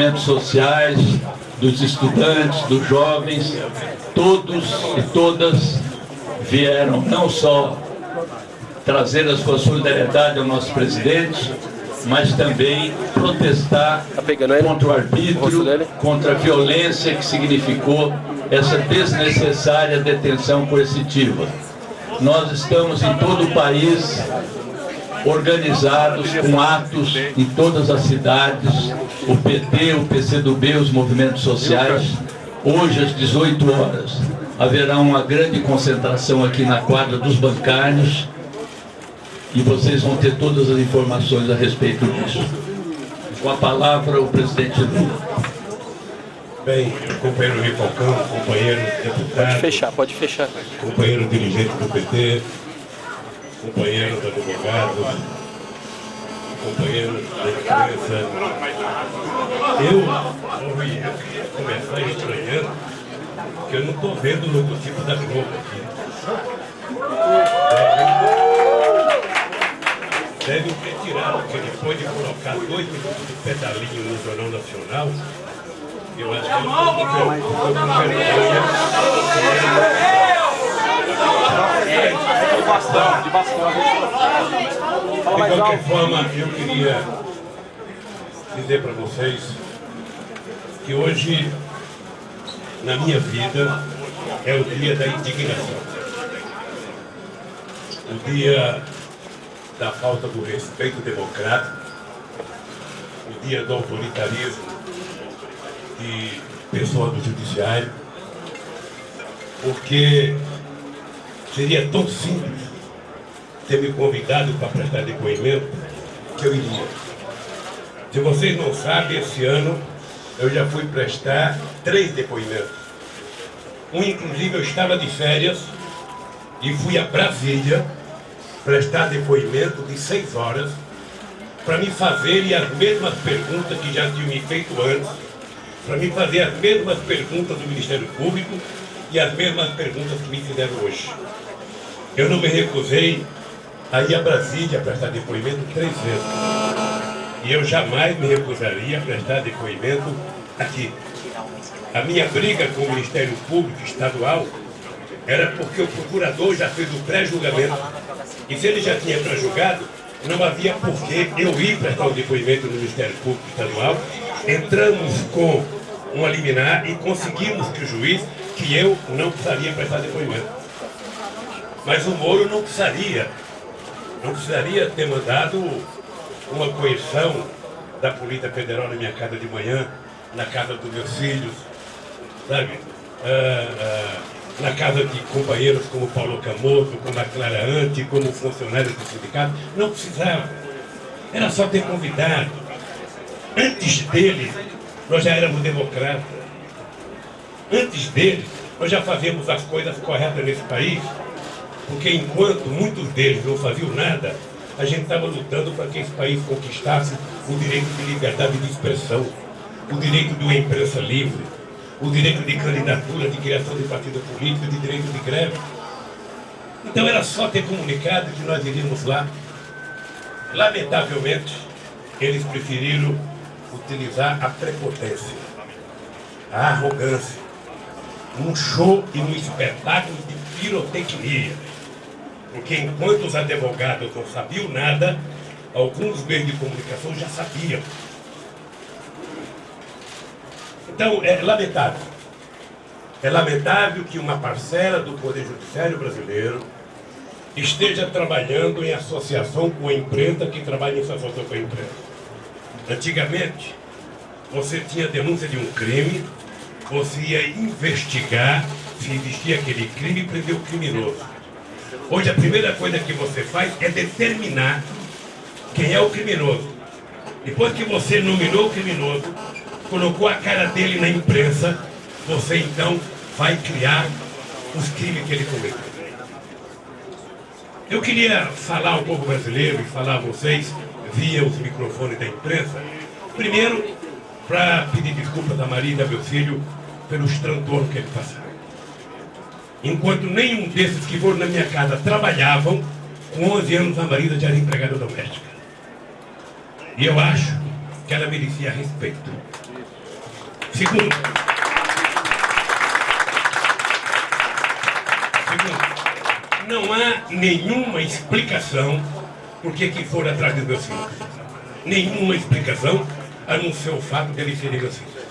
movimentos sociais, dos estudantes, dos jovens, todos e todas vieram não só trazer a sua solidariedade ao nosso presidente, mas também protestar tá contra o arbítrio, contra a violência que significou essa desnecessária detenção coercitiva. Nós estamos em todo o país organizados com atos em todas as cidades, o PT, o PCdoB, os movimentos sociais. Hoje, às 18 horas, haverá uma grande concentração aqui na quadra dos bancários, e vocês vão ter todas as informações a respeito disso. Com a palavra, o presidente Lula. Bem, companheiro Ripalcão, companheiro deputado. Pode fechar, pode fechar. Companheiro dirigente do PT, companheiro da advogado, companheiro da imprensa. Eu, eu queria começar estranhando que eu não estou vendo o logotipo da Globo aqui. deve ter tirado, porque depois de colocar dois minutos de pedalinho no Jornal Nacional, eu acho que ele ficou com vergonha. De bastão, de bastão. De qualquer forma, eu queria dizer para vocês que hoje, na minha vida, é o dia da indignação. O dia da falta do respeito democrático, o dia do autoritarismo de pessoa do judiciário, porque seria tão simples ter me convidado para prestar depoimento que eu iria. Se vocês não sabem, esse ano eu já fui prestar três depoimentos. Um, inclusive, eu estava de férias e fui a Brasília prestar depoimento de seis horas para me fazerem as mesmas perguntas que já tinham me feito antes, para me fazer as mesmas perguntas do Ministério Público e as mesmas perguntas que me fizeram hoje. Eu não me recusei a ir a Brasília a prestar depoimento três vezes. E eu jamais me recusaria a prestar depoimento aqui. A minha briga com o Ministério Público Estadual era porque o procurador já fez o pré-julgamento e se ele já tinha pré-julgado, não havia por que eu ir prestar o depoimento no Ministério Público Estadual. Entramos com uma liminar e conseguimos que o juiz, que eu não precisaria prestar depoimento. Mas o Moro não precisaria, não precisaria ter mandado uma coerção da Polícia Federal na minha casa de manhã, na casa dos meus filhos, sabe? Uh, uh, na casa de companheiros como Paulo Camoto, como a Clara Ante, como funcionários do sindicato. Não precisava. Era só ter convidado. Antes dele, nós já éramos democratas. Antes dele, nós já fazíamos as coisas corretas nesse país. Porque enquanto muitos deles não faziam nada, a gente estava lutando para que esse país conquistasse o direito de liberdade de expressão, o direito de uma imprensa livre, o direito de candidatura, de criação de partido político, de direito de greve. Então era só ter comunicado que nós iríamos lá. Lamentavelmente, eles preferiram utilizar a prepotência, a arrogância, um show e um espetáculo de pirotecnia. Porque enquanto os advogados não sabiam nada, alguns meios de comunicação já sabiam. Então, é lamentável. É lamentável que uma parcela do Poder Judiciário brasileiro esteja trabalhando em associação com a imprensa que trabalha em associação com a imprensa. Antigamente, você tinha denúncia de um crime, você ia investigar se existia aquele crime e prender o criminoso. Hoje a primeira coisa que você faz é determinar quem é o criminoso. Depois que você nominou o criminoso, colocou a cara dele na imprensa, você então vai criar os crimes que ele cometeu. Eu queria falar ao povo brasileiro e falar a vocês, via os microfones da imprensa, primeiro para pedir desculpas a Maria e a meu filho pelos transtornos que eles passaram. Enquanto nenhum desses que foram na minha casa trabalhavam, Com 11 anos, a Marisa já era empregada doméstica. E eu acho que ela merecia respeito. Segundo, segundo não há nenhuma explicação por que foram atrás dos meus filhos. Nenhuma explicação, a não ser o fato de eles serem meus filhos.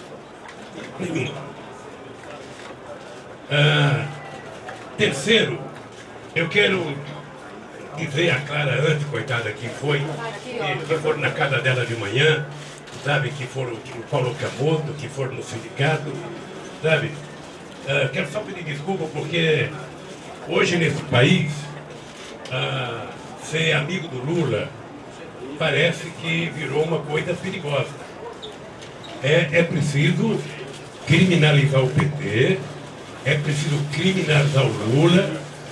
Nenhuma. Ah, terceiro, eu quero dizer a Clara antes, coitada, que foi, que, foram na casa dela de manhã, sabe, que foram no Paulo Camoto, que foram no sindicato, sabe? Uh, quero só pedir desculpa porque hoje nesse país, uh, ser amigo do Lula parece que virou uma coisa perigosa. É, é preciso criminalizar o PT, é preciso criminalizar o Lula,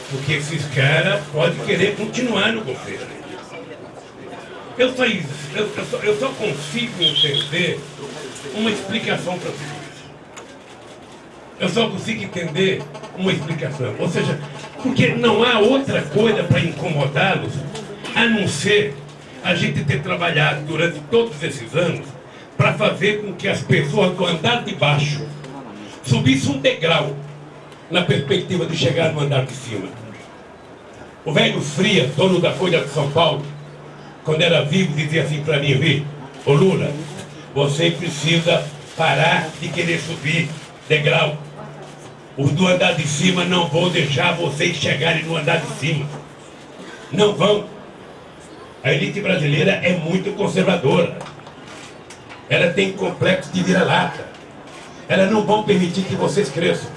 porque esses caras podem querer continuar no governo. Eu só, eu, eu, só, eu só consigo entender uma explicação para isso. Eu só consigo entender uma explicação. Ou seja, porque não há outra coisa para incomodá-los a não ser a gente ter trabalhado durante todos esses anos para fazer com que as pessoas do andar de baixo subissem um degrau na perspectiva de chegar no andar de cima. O velho Fria, dono da Folha de São Paulo, quando era vivo, dizia assim para mim, vi, ô Lula, você precisa parar de querer subir degrau. Os do andar de cima não vão deixar vocês chegarem no andar de cima. Não vão. A elite brasileira é muito conservadora. Ela tem complexo de vira-lata. Elas não vão permitir que vocês cresçam.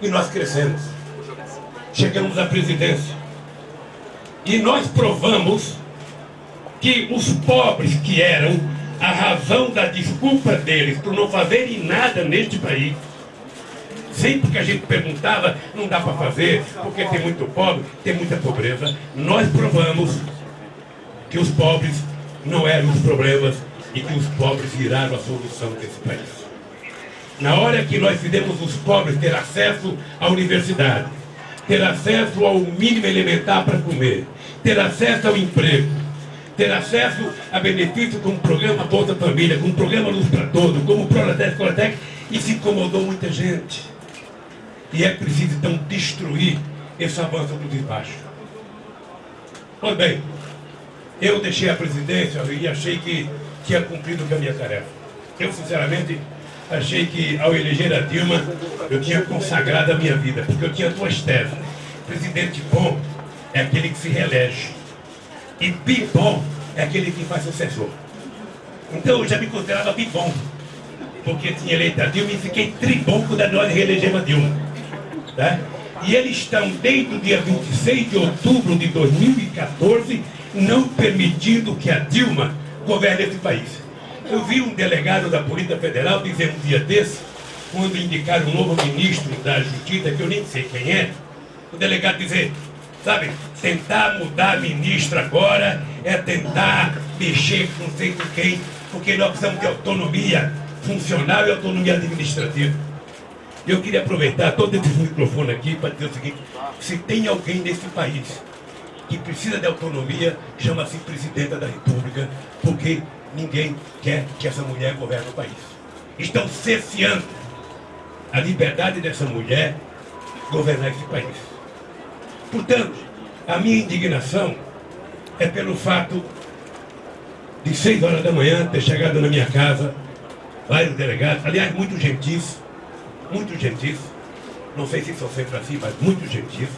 E nós crescemos. Chegamos à presidência. E nós provamos que os pobres que eram a razão da desculpa deles por não fazerem nada neste país, sempre que a gente perguntava, não dá para fazer, porque tem muito pobre, tem muita pobreza, nós provamos que os pobres não eram os problemas e que os pobres viraram a solução desse país. Na hora que nós fizemos os pobres ter acesso à universidade, ter acesso ao mínimo elementar para comer, ter acesso ao emprego, ter acesso a benefícios como o programa Bolsa Família, como o programa Luz para Todos, como o Proletec Coletec, e se incomodou muita gente. E é preciso então destruir esse avanço do desbaixo. Pois bem, eu deixei a presidência e achei que tinha cumprido com a minha tarefa. Eu, sinceramente, achei que ao eleger a Dilma, eu tinha consagrado a minha vida, porque eu tinha duas teses. Presidente bom é aquele que se reelege. E bibom é aquele que faz sucessor. Então eu já me considerava bibom, porque tinha eleito a Dilma e fiquei tribom quando nós reelegemos a Dilma. Tá? E eles estão, desde o dia 26 de outubro de 2014, não permitindo que a Dilma governe esse país. Eu vi um delegado da Polícia Federal dizer um dia desse, quando indicaram um novo ministro da Justiça, que eu nem sei quem é, o delegado dizer, Sabe, tentar mudar ministro agora é tentar mexer com não sei com quem, porque nós precisamos de autonomia funcional e autonomia administrativa. Eu queria aproveitar todo esse microfone aqui para dizer o seguinte, se tem alguém nesse país que precisa de autonomia, chama-se Presidenta da República, porque ninguém quer que essa mulher governe o país. Estão cerceando a liberdade dessa mulher governar esse país. Portanto, a minha indignação é pelo fato de seis horas da manhã ter chegado na minha casa vários delegados, aliás, muito gentis, muito gentis, não sei se são sempre assim, mas muito gentis,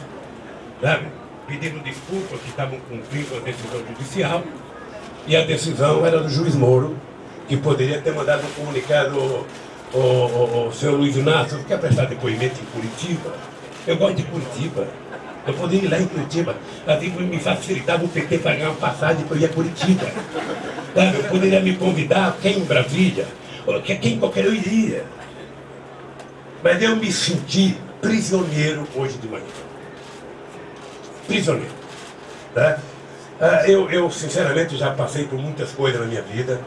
sabe? Pedindo desculpas que estavam cumprindo a decisão judicial e a decisão era do juiz Moro, que poderia ter mandado um comunicado ao, ao, ao senhor Luiz Inácio, que quer prestar depoimento em Curitiba. Eu gosto de Curitiba. Eu poderia ir lá em Curitiba, assim me facilitava o PT pagar uma passagem para eu ir a Curitiba. Sabe? Eu poderia me convidar, quem em Brasília, quem qualquer eu iria. Mas eu me senti prisioneiro hoje de manhã. Prisioneiro. Tá? Ah, eu, eu, sinceramente, já passei por muitas coisas na minha vida.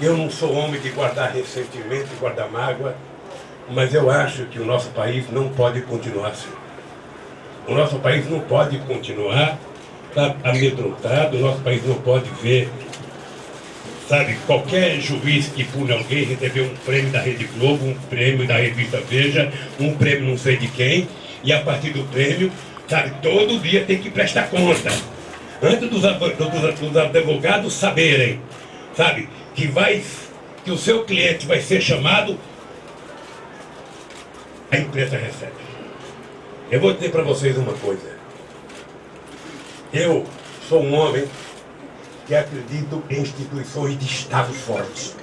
Eu não sou homem de guardar ressentimento, de guardar mágoa, mas eu acho que o nosso país não pode continuar assim. O nosso país não pode continuar tá amedrontado, o nosso país não pode ver, sabe, qualquer juiz que pune alguém receber um prêmio da Rede Globo, um prêmio da revista Veja, um prêmio não sei de quem, e a partir do prêmio, sabe, todo dia tem que prestar conta. Antes dos, dos, dos advogados saberem, sabe, que vai, que o seu cliente vai ser chamado, a empresa recebe. Eu vou dizer para vocês uma coisa. Eu sou um homem que acredito em instituições de Estado fortes.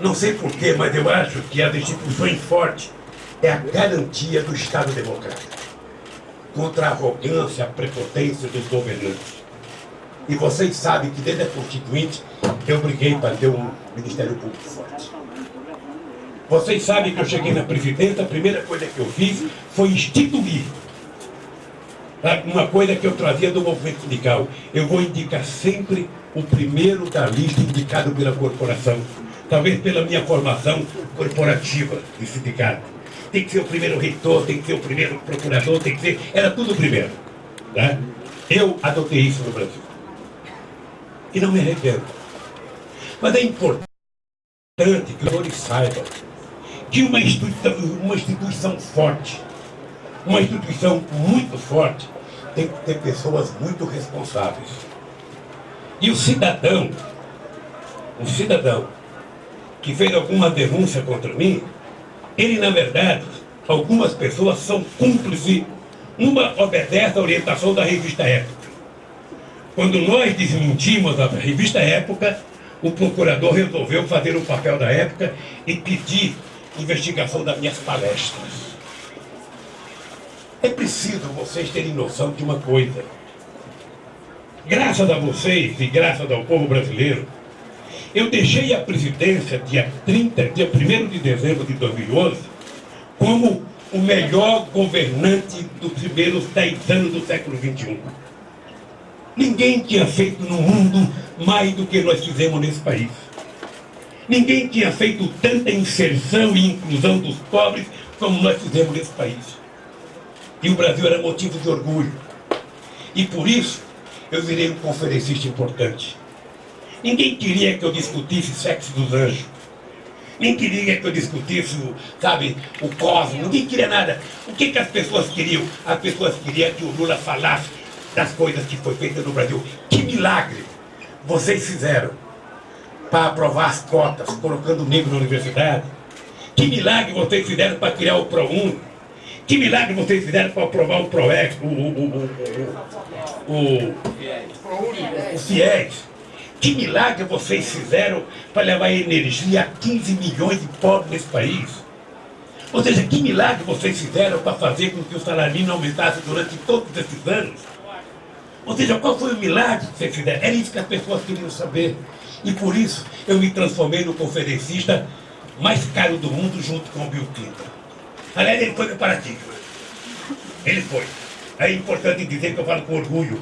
Não sei porquê, mas eu acho que as instituições fortes é a garantia do Estado democrático contra a arrogância, a prepotência dos governantes. E vocês sabem que desde a Constituinte eu briguei para ter um Ministério Público forte. Vocês sabem que eu cheguei na presidência, a primeira coisa que eu fiz foi instituir uma coisa que eu trazia do movimento sindical. Eu vou indicar sempre o primeiro da lista indicado pela corporação. Talvez pela minha formação corporativa de sindicato. Tem que ser o primeiro reitor, tem que ser o primeiro procurador, tem que ser... Era tudo o primeiro. Tá? Eu adotei isso no Brasil. E não me arrependo. Mas é importante que os senhores saibam que uma instituição, uma instituição forte, uma instituição muito forte, tem que ter pessoas muito responsáveis. E o cidadão, o cidadão que fez alguma denúncia contra mim, ele na verdade, algumas pessoas são cúmplices. Uma obedece à orientação da revista Época. Quando nós desmentimos a revista Época, o procurador resolveu fazer o papel da época e pedir investigação das minhas palestras. É preciso vocês terem noção de uma coisa. Graças a vocês e graças ao povo brasileiro, eu deixei a presidência dia 30, dia 1 de dezembro de 2011, como o melhor governante dos primeiros 10 anos do século XXI. Ninguém tinha feito no mundo mais do que nós fizemos nesse país. Ninguém tinha feito tanta inserção e inclusão dos pobres como nós fizemos nesse país. E o Brasil era motivo de orgulho. E por isso, eu virei um conferencista importante. Ninguém queria que eu discutisse sexo dos anjos. Ninguém queria que eu discutisse, sabe, o cosmos. Ninguém queria nada. O que, que as pessoas queriam? As pessoas queriam que o Lula falasse das coisas que foi feita no Brasil. Que milagre vocês fizeram para aprovar as cotas, colocando negro na universidade. Que milagre vocês fizeram para criar o ProUni que milagre vocês fizeram para aprovar o PROEX, o, o, o, o, o FIES? Que milagre vocês fizeram para levar energia a 15 milhões de pobres nesse país? Ou seja, que milagre vocês fizeram para fazer com que o salário aumentasse durante todos esses anos? Ou seja, qual foi o milagre que vocês fizeram? Era isso que as pessoas queriam saber. E por isso eu me transformei no conferencista mais caro do mundo junto com o Bill Clinton. Aliás, ele foi no paradigma. Ele foi. É importante dizer que eu falo com orgulho.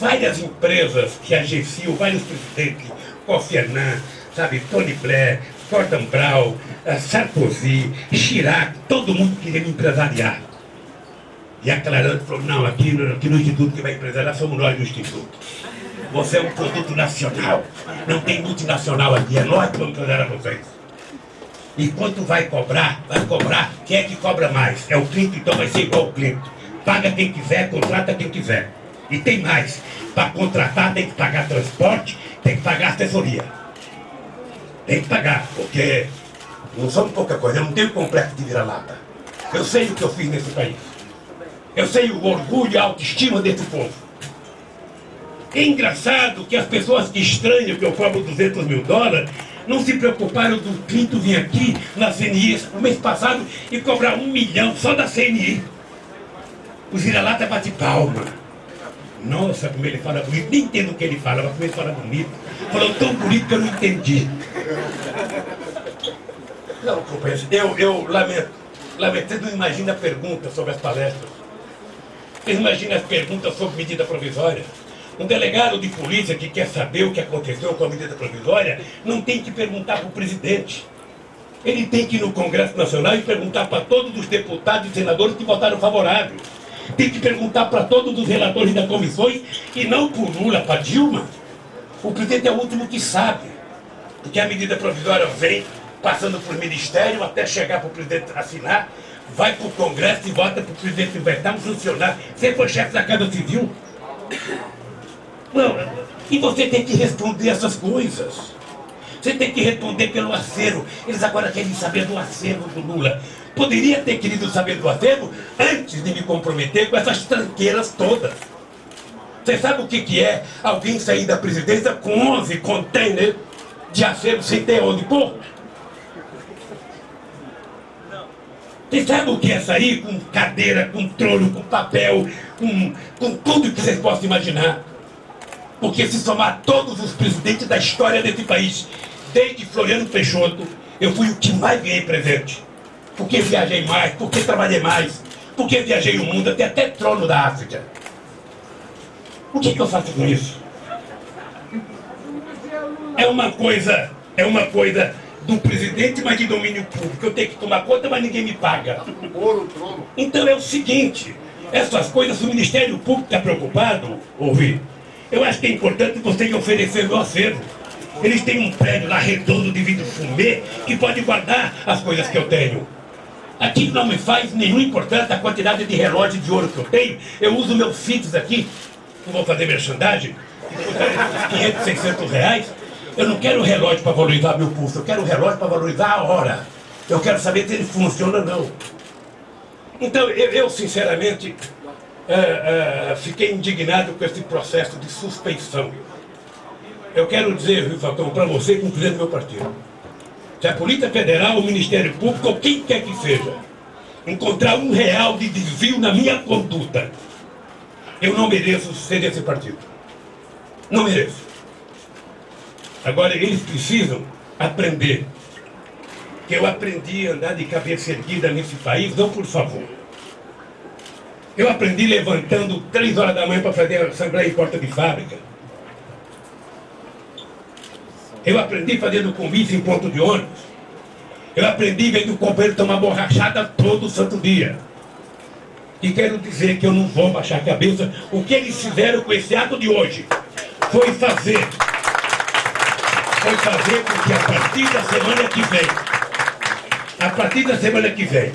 Várias empresas que agenciam, vários presidentes, Kofi Annan, sabe, Tony Blair, Gordon Brown, eh, Sarkozy, Chirac, todo mundo queria me empresariar. E a Clarante falou, não, aqui no, aqui no Instituto que vai empresariar somos nós do Instituto. Você é um produto nacional. Não tem multinacional aqui, é nós que vamos empresariar vocês. E quanto vai cobrar? Vai cobrar. Quem é que cobra mais? É o Clinton, então vai ser igual o Clinton. Paga quem quiser, contrata quem quiser. E tem mais. Para contratar tem que pagar transporte, tem que pagar assessoria. Tem que pagar, porque não somos pouca coisa, eu não tenho complexo de vira-lata. Eu sei o que eu fiz nesse país. Eu sei o orgulho e a autoestima desse povo. É engraçado que as pessoas que estranham que eu cobro 200 mil dólares não se preocuparam do Clinton vir aqui na CNI no mês passado e cobrar um milhão só da CNI. O vira-lata bate palma. Nossa, como ele fala bonito. Nem entendo o que ele fala, mas como ele fala bonito. Falou tão bonito que eu não entendi. Não, companheiro, eu, eu lamento. Lamento, vocês não imaginam a pergunta sobre as palestras. Vocês imaginam as perguntas sobre medida provisória? Um delegado de polícia que quer saber o que aconteceu com a medida provisória não tem que perguntar para o presidente. Ele tem que ir no Congresso Nacional e perguntar para todos os deputados e senadores que votaram favorável. Tem que perguntar para todos os relatores das comissões e não por Lula, para Dilma. O presidente é o último que sabe. Porque a medida provisória vem passando por ministério até chegar para o presidente assinar, vai para o Congresso e volta para o presidente vetar um funcionário. Você foi chefe da Casa Civil? Não, e você tem que responder essas coisas. Você tem que responder pelo acervo. Eles agora querem saber do acervo do Lula. Poderia ter querido saber do acervo antes de me comprometer com essas tranqueiras todas. Você sabe o que, que é alguém sair da presidência com 11 containers de acervo sem ter onde pôr? Você sabe o que é sair com cadeira, com trono, com papel, com, com tudo que vocês possam imaginar? Porque se somar todos os presidentes da história desse país, desde Floriano Peixoto, eu fui o que mais ganhei presente. Porque viajei mais, porque trabalhei mais, porque viajei o mundo, até até trono da África. O que, que eu faço com isso? É uma coisa, é uma coisa do presidente, mas de domínio público. Eu tenho que tomar conta, mas ninguém me paga. Então é o seguinte, essas coisas, o Ministério Público está preocupado, ouvir. Eu acho que é importante vocês oferecer o acervo. Eles têm um prédio lá redondo de vidro fumê que pode guardar as coisas que eu tenho. Aqui não me faz nenhuma importância a quantidade de relógio de ouro que eu tenho. Eu uso meus filhos aqui, não vou fazer merchandising, 500, 600 reais. Eu não quero relógio para valorizar meu pulso, eu quero relógio para valorizar a hora. Eu quero saber se ele funciona ou não. Então, eu, eu sinceramente, é, é, fiquei indignado com esse processo de suspeição. Eu quero dizer, Rio Falcão, para você, do meu partido, se a Polícia Federal, o Ministério Público, ou quem quer que seja, encontrar um real de desvio na minha conduta, eu não mereço ser desse partido. Não mereço. Agora, eles precisam aprender que eu aprendi a andar de cabeça erguida nesse país, não por favor. Eu aprendi levantando três horas da manhã para fazer a assembleia em porta de fábrica. Eu aprendi fazendo comício em ponto de ônibus. Eu aprendi vendo o companheiro tomar borrachada todo santo dia. E quero dizer que eu não vou baixar a cabeça. O que eles fizeram com esse ato de hoje foi fazer. Foi fazer com que a partir da semana que vem, a partir da semana que vem,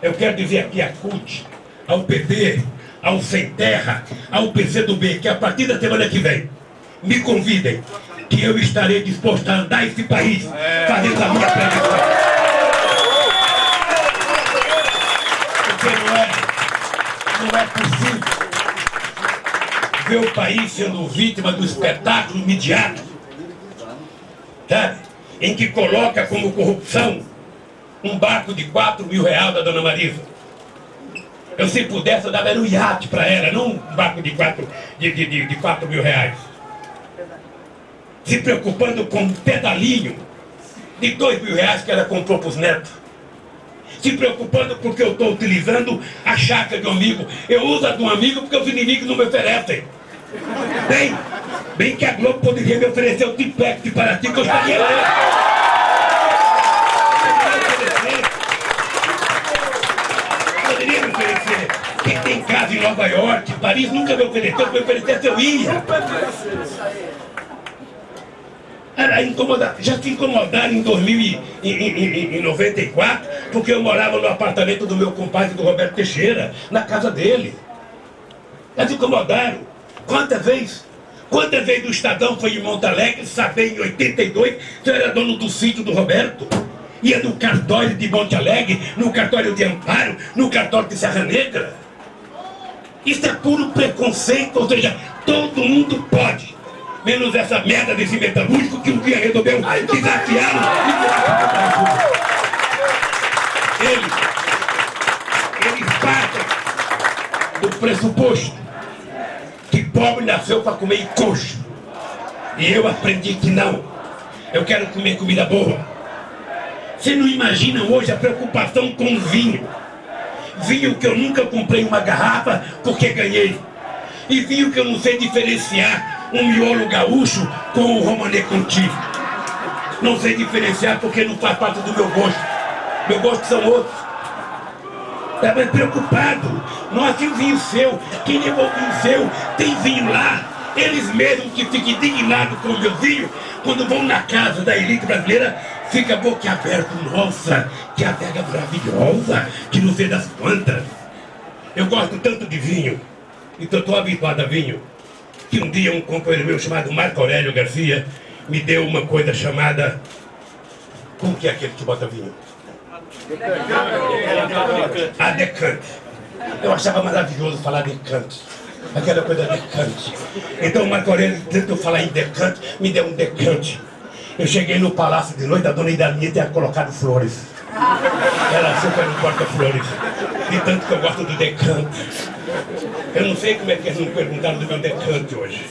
eu quero dizer aqui a CUT, ao PT, ao Sem Terra, ao PCdoB, que a partir da semana que vem, me convidem que eu estarei disposto a andar esse país fazendo a minha pregação. Porque não é, não é possível ver o país sendo vítima do espetáculo midiático, sabe? em que coloca como corrupção um barco de 4 mil reais da dona Marisa. Eu, se pudesse, eu dava um iate para ela, não um barco de 4, de, de, de, de 4 mil reais se preocupando com um pedalinho de dois mil reais que ela comprou para os netos. Se preocupando porque eu estou utilizando a chácara de um amigo. Eu uso a de um amigo porque os inimigos não me oferecem. Bem, bem que a Globo poderia me oferecer o Tipec de Paraty que eu estaria lá. Poderia me oferecer. Quem tem casa em Nova York, Paris, nunca me ofereceu, me oferecesse eu ia. Era incomodar. Já se incomodaram em 2094, porque eu morava no apartamento do meu compadre, do Roberto Teixeira, na casa dele. Já se incomodaram. Quantas vezes? Quantas vezes o Estadão foi em Monte Alegre, saber em 82, que eu era dono do sítio do Roberto? Ia no cartório de Monte Alegre, no cartório de Amparo, no cartório de Serra Negra. Isso é puro preconceito, ou seja, todo mundo pode menos essa merda desse metalúrgico que um dia resolveu desafiá-lo. Eles, eles partem do pressuposto que pobre nasceu para comer coxo. E eu aprendi que não. Eu quero comer comida boa. Você não imagina hoje a preocupação com vinho. Vinho que eu nunca comprei uma garrafa porque ganhei. E vinho que eu não sei diferenciar um miolo gaúcho com o romanê contigo. Não sei diferenciar porque não faz parte do meu gosto. Meu gosto são outros. Estava preocupado. Nós tinha vinho seu. Quem levou vinho seu tem vinho lá. Eles mesmos que ficam indignados com o meu vinho, quando vão na casa da elite brasileira, fica boquiaberto. Nossa, que adega maravilhosa, que não sei das quantas. Eu gosto tanto de vinho, então estou habituado a vinho, que um dia um companheiro meu chamado Marco Aurélio Garcia me deu uma coisa chamada... Como que é aquele que bota vinho? A decante. Eu achava maravilhoso falar decante. Aquela coisa decante. Então o Marco Aurélio tentou falar em decante, me deu um decante. Eu cheguei no palácio de noite, a dona Idalinha tinha colocado flores. Ela super no porta-flores. De tanto que eu gosto do decante. Eu não sei como é que eles não perguntaram do meu decante hoje.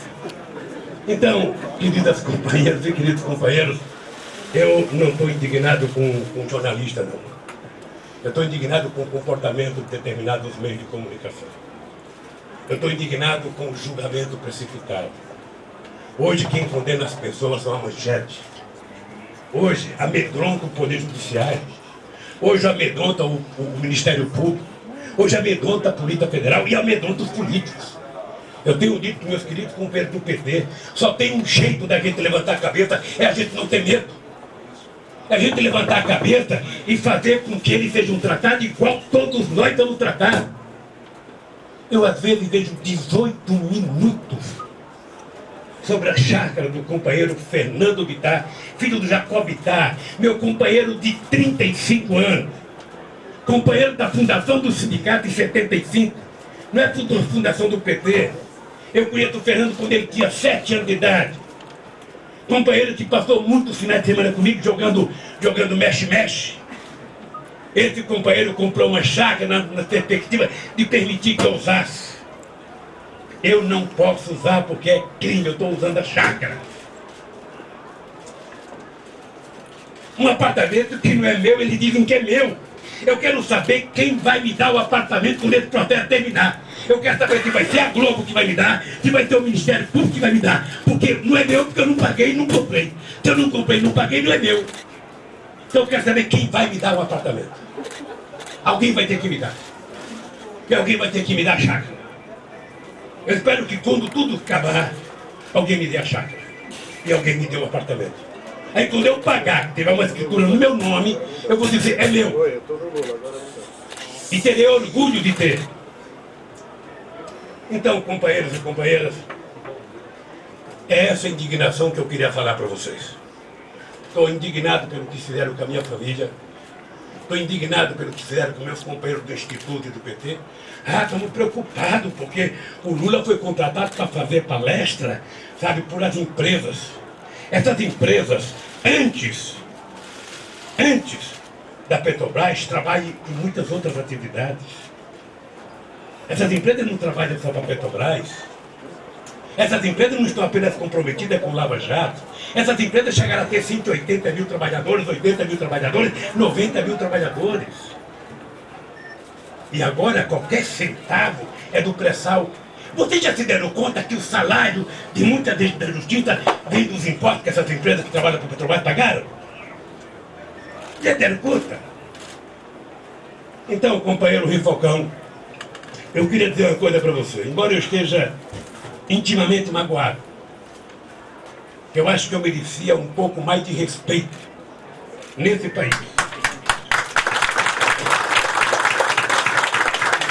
Então, queridas companheiras e queridos companheiros, eu não estou indignado com, com jornalista, não. Eu estou indignado com o comportamento de determinados meios de comunicação. Eu estou indignado com o julgamento precipitado. Hoje quem condena as pessoas são a manchete. Hoje amedronta o Poder Judiciário. Hoje amedronta o, o Ministério Público. Hoje amedronta a Polícia Federal e amedronta os políticos. Eu tenho dito para meus queridos companheiros do PT, só tem um jeito da gente levantar a cabeça, é a gente não ter medo. É a gente levantar a cabeça e fazer com que ele seja um tratado igual todos nós estamos tratados. Eu às vezes vejo 18 minutos sobre a chácara do companheiro Fernando Bittar, filho do Jacob Bittar, meu companheiro de 35 anos, companheiro da fundação do sindicato em 75, não é fundação do PT. Eu conheço o Fernando quando ele tinha 7 anos de idade. Companheiro que passou muitos finais de semana comigo jogando jogando mexe-mexe. Esse companheiro comprou uma chácara na, na perspectiva de permitir que eu usasse. Eu não posso usar porque é crime, eu estou usando a chácara. Um apartamento que não é meu, eles dizem que é meu. Eu quero saber quem vai me dar o apartamento quando esse processo terminar. Eu quero saber se vai ser a Globo que vai me dar, se vai ser o Ministério Público que vai me dar. Porque não é meu, porque eu não paguei e não comprei. Se eu não comprei e não paguei, não é meu. Então eu quero saber quem vai me dar o apartamento. Alguém vai ter que me dar. E alguém vai ter que me dar a chácara. Eu espero que quando tudo acabar, alguém me dê a chácara. E alguém me dê o apartamento. Aí quando eu pagar, que tiver uma escritura no meu nome, eu vou dizer, é meu. E terei orgulho de ter. Então, companheiros e companheiras, é essa indignação que eu queria falar para vocês. Estou indignado pelo que fizeram com a minha família. Estou indignado pelo que fizeram com meus companheiros do Instituto e do PT. Ah, estamos preocupados porque o Lula foi contratado para fazer palestra, sabe, por as empresas. Essas empresas, antes, antes da Petrobras, trabalham em muitas outras atividades. Essas empresas não trabalham só para a Petrobras. Essas empresas não estão apenas comprometidas com Lava Jato. Essas empresas chegaram a ter 180 mil trabalhadores, 80 mil trabalhadores, 90 mil trabalhadores. E agora qualquer centavo é do pré-sal. Vocês já se deram conta que o salário de muita gente da justiça vem dos impostos que essas empresas que trabalham para o Petrobras pagaram? Já deram conta? Então, companheiro Rifocão, eu queria dizer uma coisa para você. Embora eu esteja intimamente magoado, eu acho que eu merecia um pouco mais de respeito nesse país.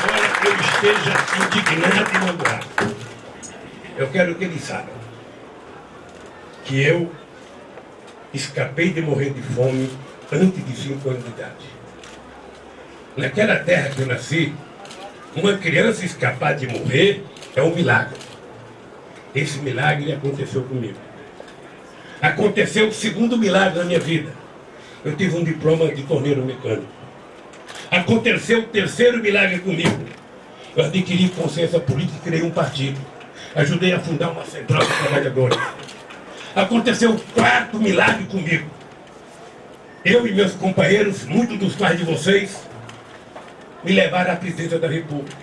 Embora eu esteja indignado e magoado, eu quero que eles saibam que eu escapei de morrer de fome antes de 5 anos de idade. Naquela terra que eu nasci, uma criança escapar de morrer é um milagre. Esse milagre aconteceu comigo. Aconteceu o segundo milagre na minha vida. Eu tive um diploma de torneiro mecânico. Aconteceu o terceiro milagre comigo. Eu adquiri consciência política e criei um partido. Ajudei a fundar uma central de trabalhadores. Aconteceu o quarto milagre comigo. Eu e meus companheiros, muitos dos pais de vocês, me levaram à presidência da República.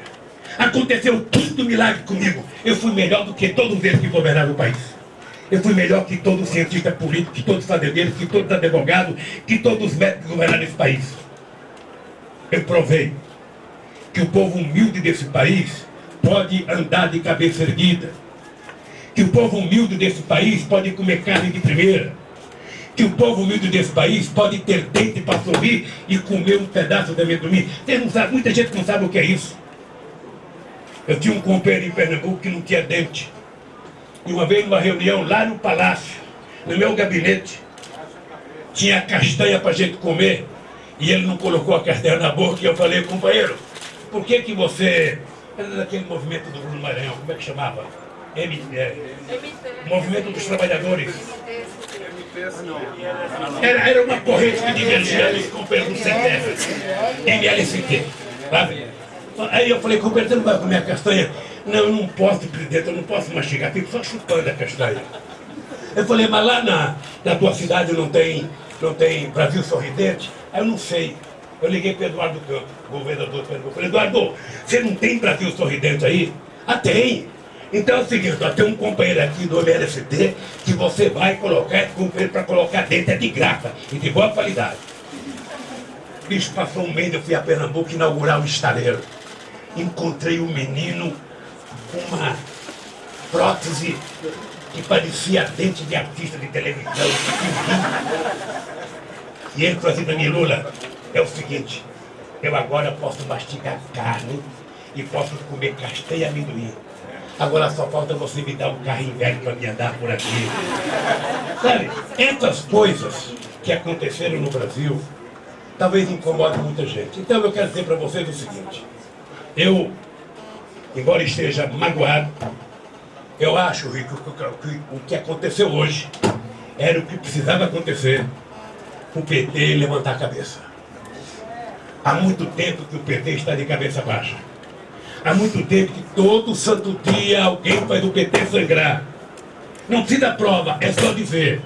Aconteceu o quinto milagre comigo. Eu fui melhor do que todos eles que governaram o país. Eu fui melhor que todo cientista político, que todos os fazendeiros, que todos os advogados, que todos os médicos governaram esse país. Eu provei. Que o povo humilde desse país pode andar de cabeça erguida, que o povo humilde desse país pode comer carne de primeira, que o povo humilde desse país pode ter dente para sorrir e comer um pedaço de amendoim. Não sabe, muita gente não sabe o que é isso. Eu tinha um companheiro em Pernambuco que não tinha dente. E uma vez numa reunião lá no palácio, no meu gabinete, tinha castanha para gente comer, e ele não colocou a castanha na boca, e eu falei, companheiro, por que que você... Era daquele movimento do Bruno Maranhão, como é que chamava? M, é, movimento dos Trabalhadores. Era, era uma corrente que divergia os companheiros do CTF, MLCT. Sabe? Aí eu falei, companheiro, você não vai comer a castanha? Não, eu não posso, presidente, eu não posso mastigar, fico só chupando a castanha. Eu falei, mas lá na, na tua cidade não tem, não tem Brasil Sorridente? Aí eu não sei. Eu liguei para Eduardo Campos, governador do Pernambuco. Falei, Eduardo, você não tem Brasil Sorridente aí? Ah, tem. Então é o seguinte, tem um companheiro aqui do MLST que você vai colocar, esse companheiro para colocar dentro é de graça e de boa qualidade. Bicho, passou um mês, eu fui a Pernambuco inaugurar o estaleiro. Encontrei um menino com uma prótese que parecia dente de artista de televisão. E ele falou assim para mim, Lula, é o seguinte, eu agora posso mastigar carne e posso comer castanha e amendoim. Agora só falta você me dar um carrinho velho para me andar por aqui. Sabe, essas coisas que aconteceram no Brasil, talvez incomodem muita gente. Então eu quero dizer para vocês o seguinte. Eu, embora esteja magoado, eu acho, Rico, que o que aconteceu hoje era o que precisava acontecer o PT levantar a cabeça. Há muito tempo que o PT está de cabeça baixa. Há muito tempo que todo santo dia alguém faz o PT sangrar. Não precisa prova, é só dizer.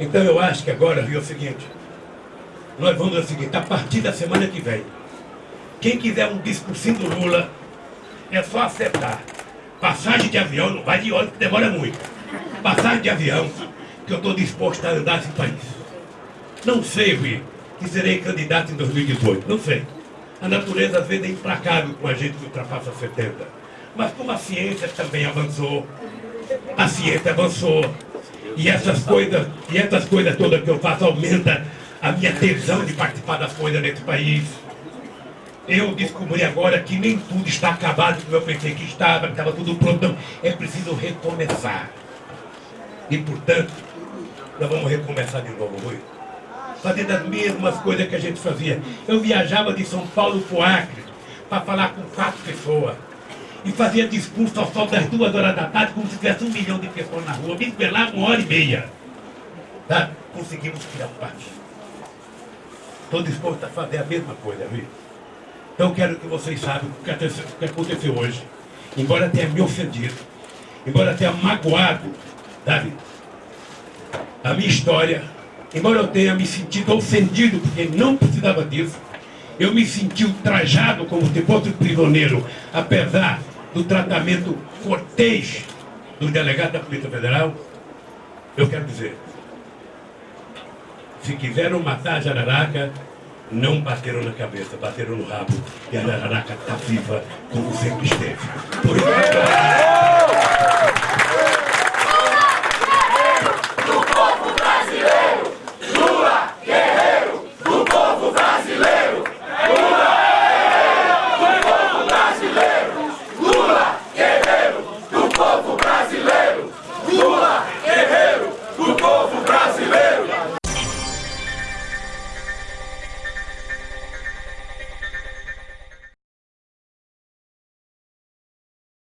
Então eu acho que agora, viu, é o seguinte. Nós vamos o seguinte, a partir da semana que vem, quem quiser um discursinho do Lula, é só acertar. Passagem de avião, não vai de ônibus, que demora muito. Passagem de avião, que eu estou disposto a andar esse país. Não sei, Rui, que serei candidato em 2018, não sei. A natureza às vezes é implacável com a gente que ultrapassa 70. Mas como a ciência também avançou, a ciência avançou, e essas coisas, e essas coisas todas que eu faço aumenta a minha tesão de participar das coisas nesse país. Eu descobri agora que nem tudo está acabado como eu pensei que estava, que estava tudo pronto. Não, é preciso recomeçar. E portanto, nós vamos recomeçar de novo, Rui fazendo as mesmas coisas que a gente fazia. Eu viajava de São Paulo para o Acre para falar com quatro pessoas. E fazia discurso ao sol das duas horas da tarde, como se tivesse um milhão de pessoas na rua. Me esperava uma hora e meia. Tá? Conseguimos tirar parte. Estou disposto a fazer a mesma coisa, viu? Então quero que vocês saibam o que aconteceu, hoje. Embora tenha me ofendido, embora tenha magoado, sabe? A minha história embora eu tenha me sentido ofendido, porque não precisava disso, eu me senti ultrajado como se fosse prisioneiro, apesar do tratamento cortês do delegado da Polícia Federal, eu quero dizer, se quiseram matar a Jararaca, não bateram na cabeça, bateram no rabo, e a Jararaca está viva como sempre esteve. Por isso,